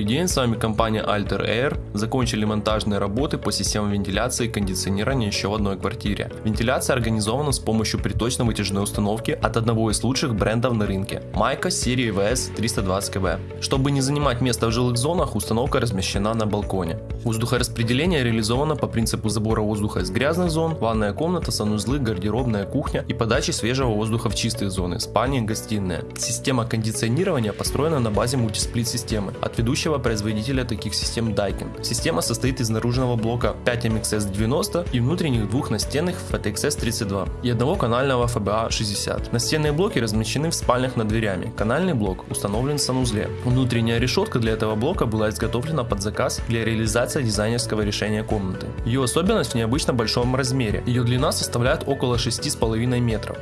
Добрый день, с вами компания Alter Air. Закончили монтажные работы по системам вентиляции и кондиционирования еще в одной квартире. Вентиляция организована с помощью приточно-вытяжной установки от одного из лучших брендов на рынке – Майка серии VS 320 Чтобы не занимать место в жилых зонах, установка размещена на балконе. Воздухораспределение реализовано по принципу забора воздуха из грязных зон, ванная комната, санузлы, гардеробная кухня и подачи свежего воздуха в чистые зоны – спальни, гостиная. Система кондиционирования построена на базе мультисплит-системы от ведущего производителя таких систем Daikin. Система состоит из наружного блока 5 MXS 90 и внутренних двух настенных FTXS 32 и одного канального FBA 60. Настенные блоки размещены в спальнях над дверями. Канальный блок установлен в санузле. Внутренняя решетка для этого блока была изготовлена под заказ для реализации дизайнерского решения комнаты. Ее особенность в необычно большом размере. Ее длина составляет около 6,5 метров.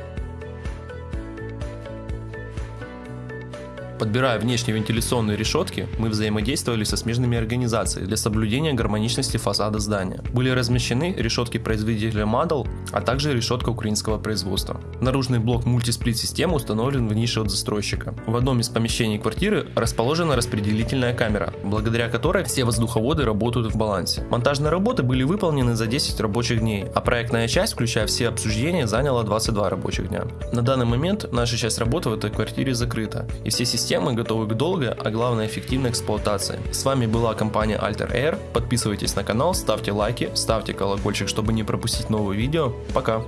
Подбирая внешние вентиляционные решетки, мы взаимодействовали со смежными организациями для соблюдения гармоничности фасада здания. Были размещены решетки производителя Madel, а также решетка украинского производства. Наружный блок мультисплит-системы установлен в нише от застройщика. В одном из помещений квартиры расположена распределительная камера, благодаря которой все воздуховоды работают в балансе. Монтажные работы были выполнены за 10 рабочих дней, а проектная часть, включая все обсуждения, заняла 22 рабочих дня. На данный момент наша часть работы в этой квартире закрыта, и все системы системы готовы к долгой, а главное эффективной эксплуатации. С вами была компания Alter Air. Подписывайтесь на канал, ставьте лайки, ставьте колокольчик, чтобы не пропустить новые видео. Пока!